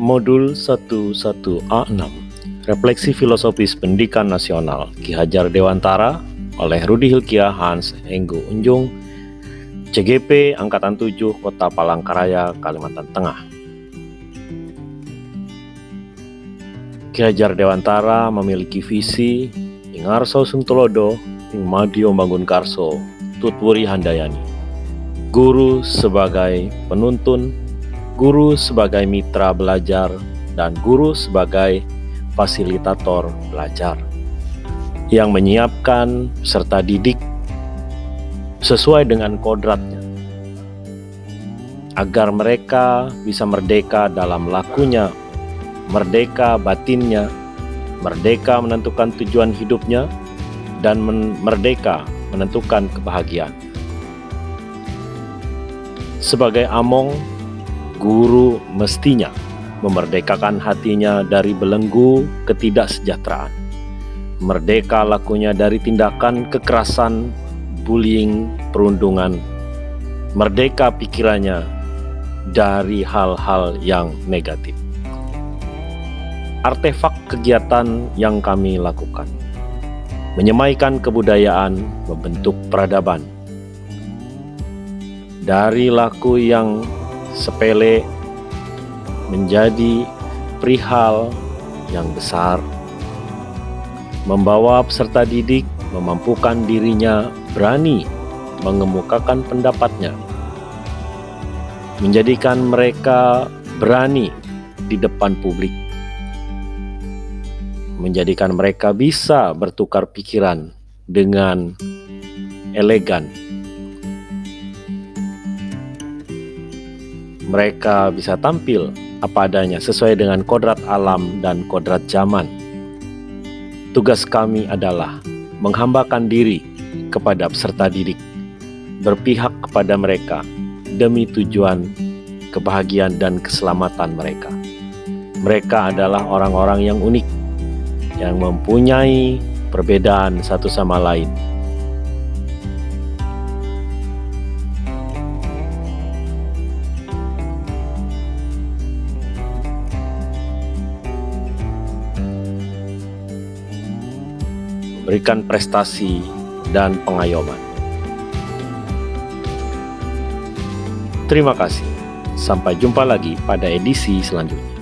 Modul 11A6 Refleksi Filosofis Pendidikan Nasional Ki Hajar Dewantara oleh Rudi Hilkiah Hans Enggo Unjung CGP Angkatan 7 Kota Palangkaraya, Kalimantan Tengah. Ki Hajar Dewantara memiliki visi Ingarso Suntulodo Ing Madio Bangun Karso Tutwuri Handayani. Guru sebagai penuntun guru sebagai mitra belajar, dan guru sebagai fasilitator belajar yang menyiapkan serta didik sesuai dengan kodratnya agar mereka bisa merdeka dalam lakunya, merdeka batinnya, merdeka menentukan tujuan hidupnya, dan merdeka menentukan kebahagiaan. Sebagai among guru mestinya memerdekakan hatinya dari belenggu ketidaksejahteraan. Merdeka lakunya dari tindakan kekerasan, bullying, perundungan. Merdeka pikirannya dari hal-hal yang negatif. Artefak kegiatan yang kami lakukan menyemaikan kebudayaan, membentuk peradaban. Dari laku yang sepele menjadi perihal yang besar, membawa peserta didik memampukan dirinya berani mengemukakan pendapatnya, menjadikan mereka berani di depan publik, menjadikan mereka bisa bertukar pikiran dengan elegan mereka bisa tampil apa adanya sesuai dengan kodrat alam dan kodrat zaman. Tugas kami adalah menghambakan diri kepada peserta didik, berpihak kepada mereka demi tujuan kebahagiaan dan keselamatan mereka. Mereka adalah orang-orang yang unik, yang mempunyai perbedaan satu sama lain, berikan prestasi dan pengayoman. Terima kasih. Sampai jumpa lagi pada edisi selanjutnya.